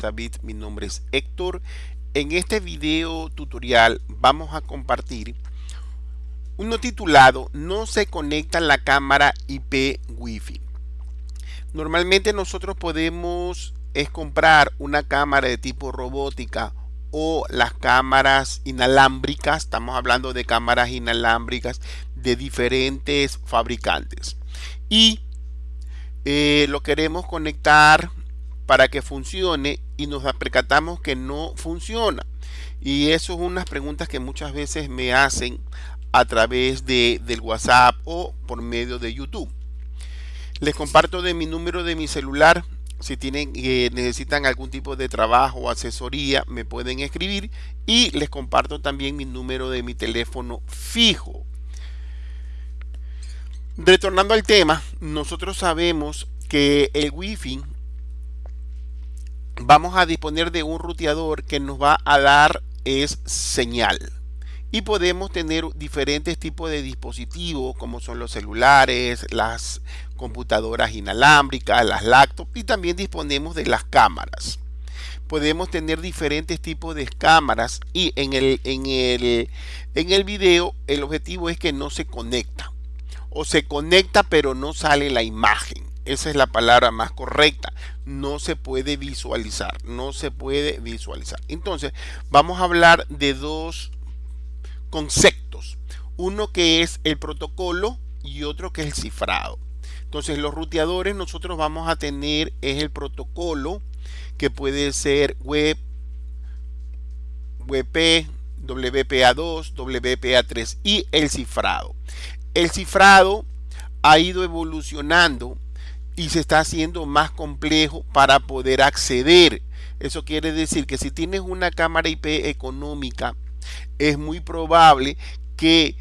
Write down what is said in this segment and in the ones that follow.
David, mi nombre es Héctor. En este video tutorial vamos a compartir uno titulado No se conecta la cámara IP Wi-Fi. Normalmente nosotros podemos es comprar una cámara de tipo robótica o las cámaras inalámbricas, estamos hablando de cámaras inalámbricas de diferentes fabricantes y eh, lo queremos conectar para que funcione y nos percatamos que no funciona. Y eso es unas preguntas que muchas veces me hacen a través de, del WhatsApp o por medio de YouTube. Les comparto de mi número de mi celular. Si tienen, eh, necesitan algún tipo de trabajo o asesoría, me pueden escribir. Y les comparto también mi número de mi teléfono fijo. Retornando al tema, nosotros sabemos que el Wi-Fi vamos a disponer de un ruteador que nos va a dar es señal y podemos tener diferentes tipos de dispositivos como son los celulares, las computadoras inalámbricas, las laptops y también disponemos de las cámaras. Podemos tener diferentes tipos de cámaras y en el, en el, en el video el objetivo es que no se conecta o se conecta pero no sale la imagen. Esa es la palabra más correcta. No se puede visualizar. No se puede visualizar. Entonces, vamos a hablar de dos conceptos. Uno que es el protocolo y otro que es el cifrado. Entonces, los ruteadores nosotros vamos a tener es el protocolo que puede ser web, WP, WPA2, WPA3 y el cifrado. El cifrado ha ido evolucionando y se está haciendo más complejo para poder acceder. Eso quiere decir que si tienes una cámara IP económica, es muy probable que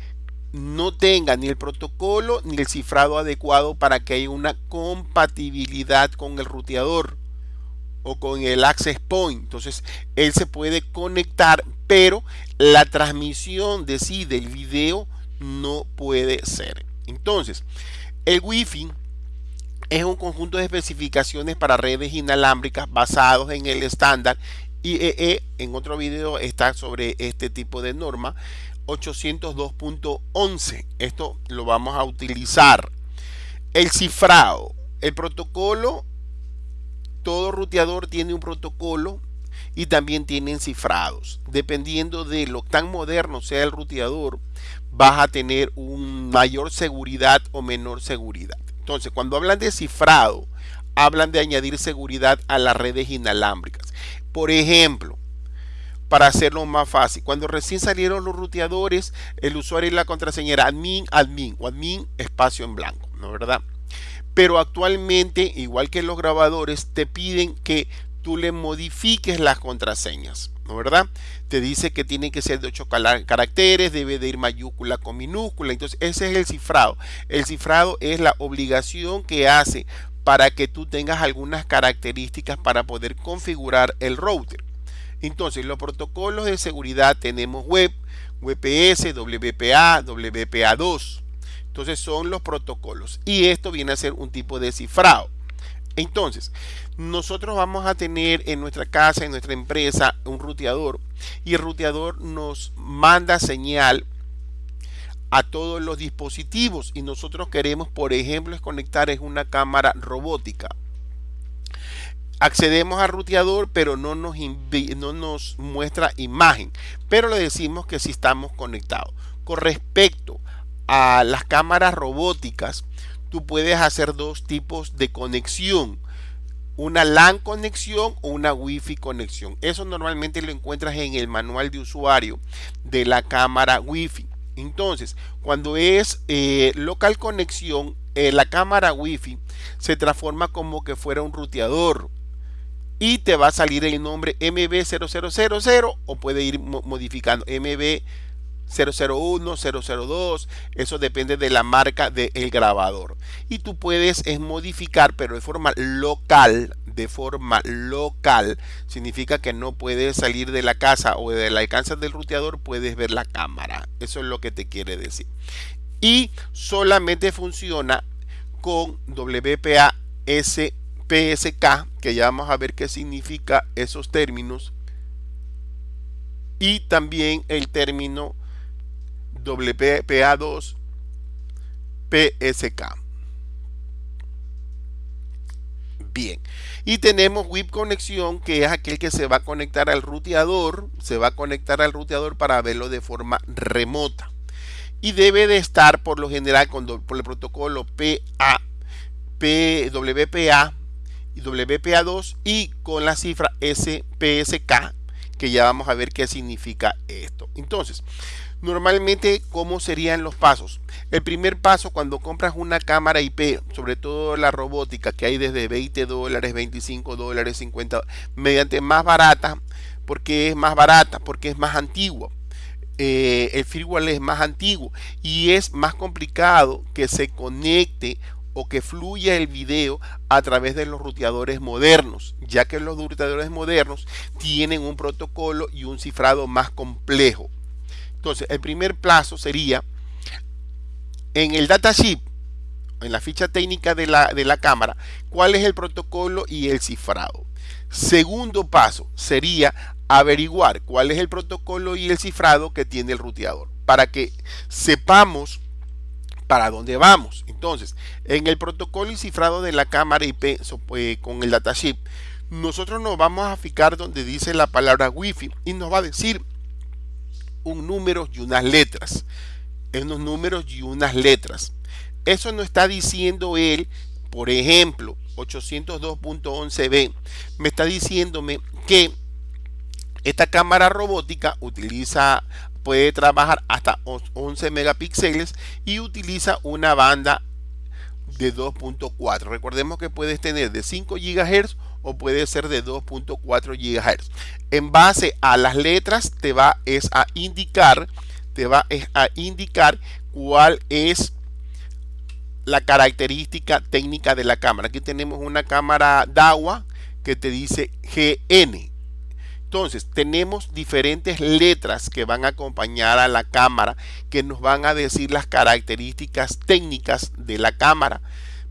no tenga ni el protocolo ni el cifrado adecuado para que haya una compatibilidad con el ruteador o con el access point. Entonces, él se puede conectar, pero la transmisión de sí del video no puede ser. Entonces, el wifi es un conjunto de especificaciones para redes inalámbricas basados en el estándar IEE. En otro video está sobre este tipo de norma 802.11. Esto lo vamos a utilizar. El cifrado. El protocolo. Todo ruteador tiene un protocolo y también tienen cifrados. Dependiendo de lo tan moderno sea el ruteador, vas a tener un mayor seguridad o menor seguridad. Entonces, cuando hablan de cifrado, hablan de añadir seguridad a las redes inalámbricas. Por ejemplo, para hacerlo más fácil, cuando recién salieron los ruteadores, el usuario y la contraseña era admin, admin o admin espacio en blanco, ¿no verdad? Pero actualmente, igual que los grabadores, te piden que tú le modifiques las contraseñas. ¿no verdad? Te dice que tiene que ser de 8 caracteres, debe de ir mayúscula con minúscula. Entonces, ese es el cifrado. El cifrado es la obligación que hace para que tú tengas algunas características para poder configurar el router. Entonces, los protocolos de seguridad tenemos web, WPS, WPA, WPA2. Entonces, son los protocolos. Y esto viene a ser un tipo de cifrado. Entonces, nosotros vamos a tener en nuestra casa, en nuestra empresa, un ruteador y el ruteador nos manda señal a todos los dispositivos y nosotros queremos, por ejemplo, es conectar es una cámara robótica. Accedemos al ruteador, pero no nos, no nos muestra imagen, pero le decimos que sí estamos conectados. Con respecto a las cámaras robóticas, tú puedes hacer dos tipos de conexión una LAN conexión o una Wi-Fi conexión. Eso normalmente lo encuentras en el manual de usuario de la cámara Wi-Fi. Entonces, cuando es eh, local conexión, eh, la cámara Wi-Fi se transforma como que fuera un ruteador y te va a salir el nombre MB0000 o puede ir modificando MB 001, 002, eso depende de la marca del grabador. Y tú puedes es modificar, pero de forma local, de forma local, significa que no puedes salir de la casa o del alcance del ruteador, puedes ver la cámara. Eso es lo que te quiere decir. Y solamente funciona con WPA-S PSK, que ya vamos a ver qué significa esos términos, y también el término WPA2 PSK. Bien. Y tenemos WIP conexión, que es aquel que se va a conectar al ruteador, se va a conectar al ruteador para verlo de forma remota. Y debe de estar por lo general con, por el protocolo PA, WPA y WPA2 y con la cifra SPSK, que ya vamos a ver qué significa esto. Entonces, Normalmente, ¿cómo serían los pasos? El primer paso cuando compras una cámara IP, sobre todo la robótica, que hay desde 20 dólares, 25 dólares, 50, mediante más barata, porque es más barata, porque es más antiguo. Eh, el firmware es más antiguo y es más complicado que se conecte o que fluya el video a través de los ruteadores modernos, ya que los ruteadores modernos tienen un protocolo y un cifrado más complejo. Entonces, el primer plazo sería en el datasheet, en la ficha técnica de la, de la cámara, cuál es el protocolo y el cifrado. Segundo paso sería averiguar cuál es el protocolo y el cifrado que tiene el ruteador para que sepamos para dónde vamos. Entonces, en el protocolo y cifrado de la cámara IP eh, con el datasheet, nosotros nos vamos a fijar donde dice la palabra wifi y nos va a decir un número y unas letras. Unos números y unas letras. Eso no está diciendo él, por ejemplo, 802.11b, me está diciéndome que esta cámara robótica utiliza, puede trabajar hasta 11 megapíxeles y utiliza una banda de 2.4. Recordemos que puedes tener de 5 GHz o puede ser de 2.4 GHz. En base a las letras te va es a indicar, te va a indicar cuál es la característica técnica de la cámara. Aquí tenemos una cámara DAWA que te dice GN. Entonces, tenemos diferentes letras que van a acompañar a la cámara, que nos van a decir las características técnicas de la cámara.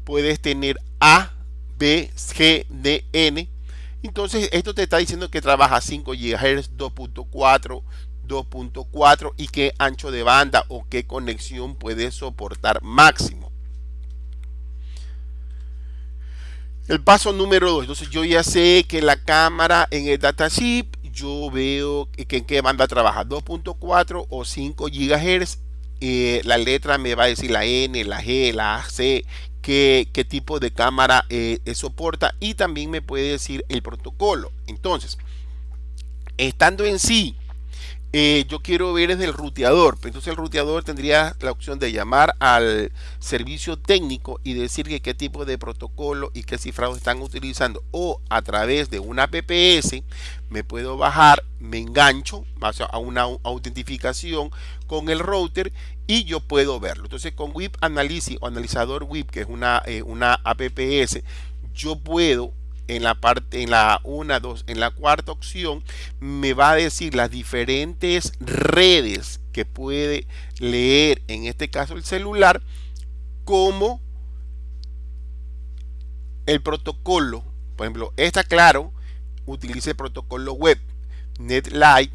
Puedes tener A, B, G. Entonces, esto te está diciendo que trabaja 5 GHz, 2.4, 2.4 y qué ancho de banda o qué conexión puede soportar máximo. El paso número 2. Entonces, yo ya sé que la cámara en el datasheet, yo veo que en qué banda trabaja, 2.4 o 5 GHz. Eh, la letra me va a decir la N, la G, la C, qué, tipo de cámara eh, soporta y también me puede decir el protocolo. Entonces, estando en sí, eh, yo quiero ver desde el ruteador. Entonces el ruteador tendría la opción de llamar al servicio técnico y decir que qué tipo de protocolo y qué cifrado están utilizando. O a través de una PPS me puedo bajar, me engancho a una autentificación con el router y yo puedo verlo. Entonces con WIP Analysis o analizador WIP, que es una, eh, una APPS, yo puedo en la parte en la una dos en la cuarta opción me va a decir las diferentes redes que puede leer en este caso el celular como el protocolo por ejemplo está claro utiliza el protocolo web NetLight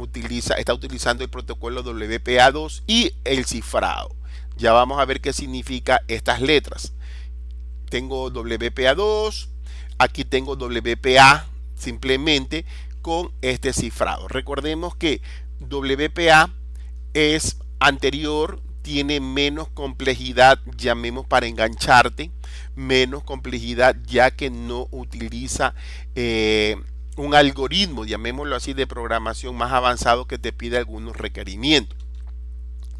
utiliza, está utilizando el protocolo WPA2 y el cifrado. Ya vamos a ver qué significa estas letras. Tengo WPA2, aquí tengo WPA simplemente con este cifrado. Recordemos que WPA es anterior, tiene menos complejidad, llamemos para engancharte, menos complejidad ya que no utiliza eh, un algoritmo, llamémoslo así, de programación más avanzado que te pide algunos requerimientos.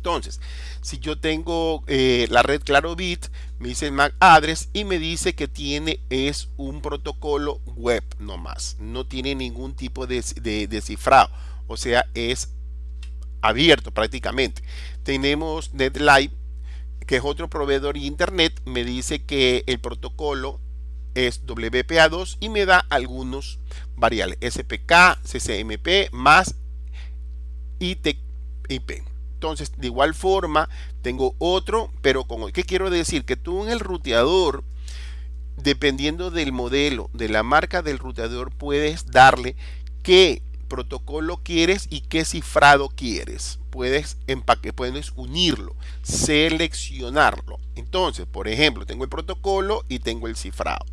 Entonces, si yo tengo eh, la red Clarobit, me dice MAC address y me dice que tiene es un protocolo web nomás, no tiene ningún tipo de, de, cifrado, o sea, es abierto prácticamente. Tenemos NetLive, que es otro proveedor de internet, me dice que el protocolo es WPA2 y me da algunos variables SPK, CCMP más ITP. Entonces, de igual forma, tengo otro, pero con ¿qué quiero decir? Que tú en el ruteador dependiendo del modelo, de la marca del ruteador, puedes darle qué protocolo quieres y qué cifrado quieres. Puedes empaque, puedes unirlo, seleccionarlo. Entonces, por ejemplo, tengo el protocolo y tengo el cifrado.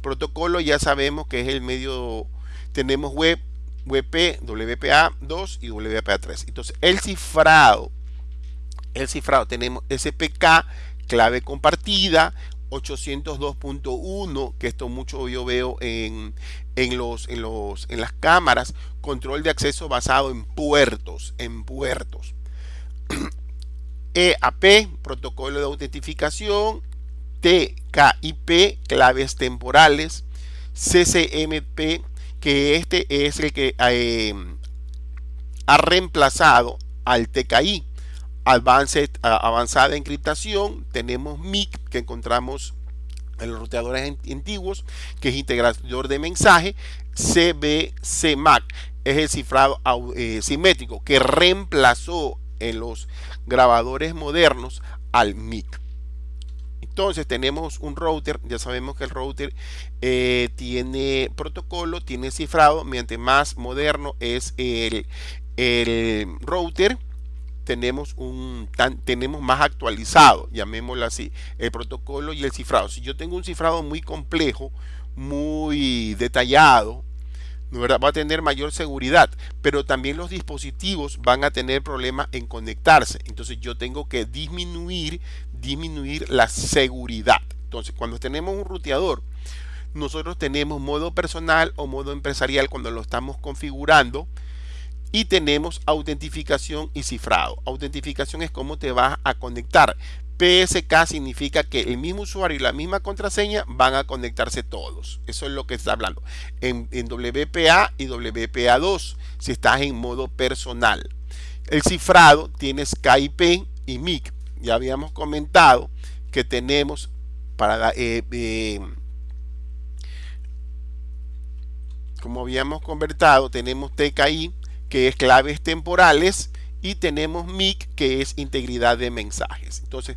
Protocolo ya sabemos que es el medio, tenemos web, WP, WPA2 y WPA3. Entonces, el cifrado, el cifrado tenemos SPK, clave compartida, 802.1, que esto mucho yo veo en, los, en, los, en las cámaras, control de acceso basado en puertos, en puertos. EAP, protocolo de autentificación, TKIP, claves temporales, CCMP, que este es el que eh, ha reemplazado al TKI Advanced, avanzada encriptación, tenemos MIC que encontramos en los roteadores antiguos, que es integrador de mensaje, CBCMAC es el cifrado eh, simétrico que reemplazó en los grabadores modernos al MIC. Entonces tenemos un router, ya sabemos que el router eh, tiene protocolo, tiene cifrado, mientras más moderno es el, el router, tenemos un tenemos más actualizado, llamémoslo así, el protocolo y el cifrado. Si yo tengo un cifrado muy complejo, muy detallado, va a tener mayor seguridad, pero también los dispositivos van a tener problemas en conectarse. Entonces yo tengo que disminuir, disminuir la seguridad. Entonces cuando tenemos un ruteador, nosotros tenemos modo personal o modo empresarial cuando lo estamos configurando y tenemos autentificación y cifrado. Autentificación es cómo te vas a conectar. PSK significa que el mismo usuario y la misma contraseña van a conectarse todos. Eso es lo que está hablando. En, WPA y WPA2, si estás en modo personal. El cifrado tienes KIP y MIC. Ya habíamos comentado que tenemos para eh, eh, como habíamos convertido, tenemos TKI que es claves temporales, y tenemos MIC, que es integridad de mensajes. Entonces,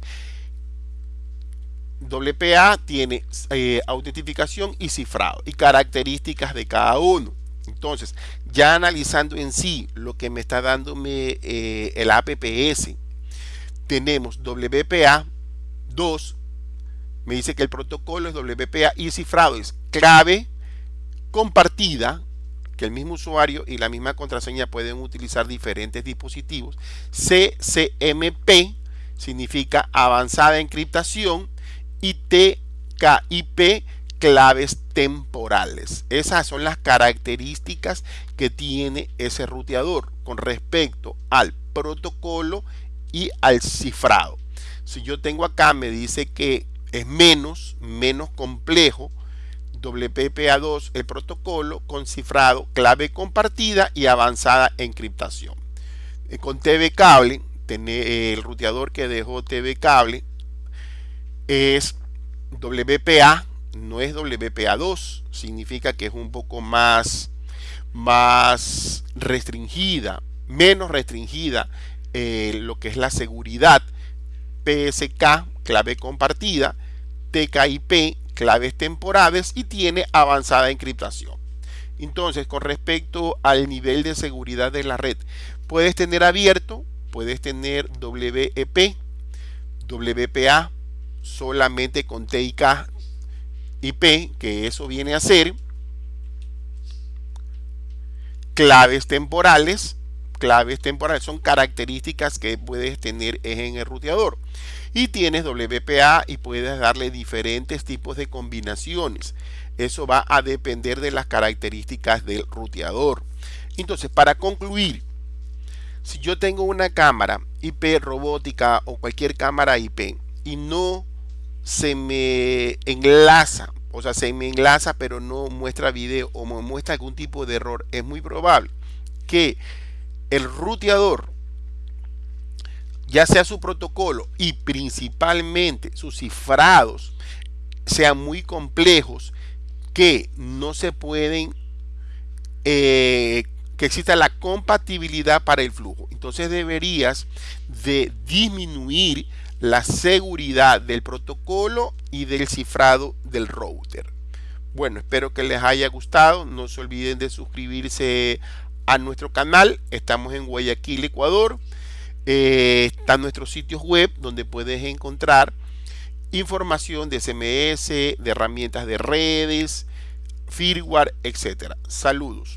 WPA tiene eh, autentificación y cifrado y características de cada uno. Entonces, ya analizando en sí lo que me está dándome el APPS, tenemos WPA 2, me dice que el protocolo es WPA y cifrado es clave compartida que el mismo usuario y la misma contraseña pueden utilizar diferentes dispositivos. CCMP significa avanzada encriptación y TKIP claves temporales. Esas son las características que tiene ese ruteador con respecto al protocolo y al cifrado. Si yo tengo acá me dice que es menos, menos complejo, WPA2 el protocolo con cifrado, clave compartida y avanzada encriptación. Eh, con TV cable, eh, el ruteador que dejó TV cable es WPA, no es WPA2, significa que es un poco más, más restringida, menos restringida eh, lo que es la seguridad. PSK, clave compartida, TKIP, claves temporales y tiene avanzada encriptación. Entonces, con respecto al nivel de seguridad de la red, puedes tener abierto, puedes tener WEP, WPA, solamente con TIK IP, que eso viene a ser claves temporales. Claves temporales son características que puedes tener en el ruteador y tienes WPA y puedes darle diferentes tipos de combinaciones. Eso va a depender de las características del ruteador. Entonces, para concluir, si yo tengo una cámara IP robótica o cualquier cámara IP y no se me enlaza, o sea, se me enlaza pero no muestra video o me muestra algún tipo de error, es muy probable que el ruteador ya sea su protocolo y principalmente sus cifrados sean muy complejos que no se pueden eh, que exista la compatibilidad para el flujo entonces deberías de disminuir la seguridad del protocolo y del cifrado del router. Bueno, espero que les haya gustado. No se olviden de suscribirse a nuestro canal. Estamos en Guayaquil, Ecuador. Eh, están nuestros sitios web donde puedes encontrar información de SMS, de herramientas de redes, firmware, etcétera. Saludos.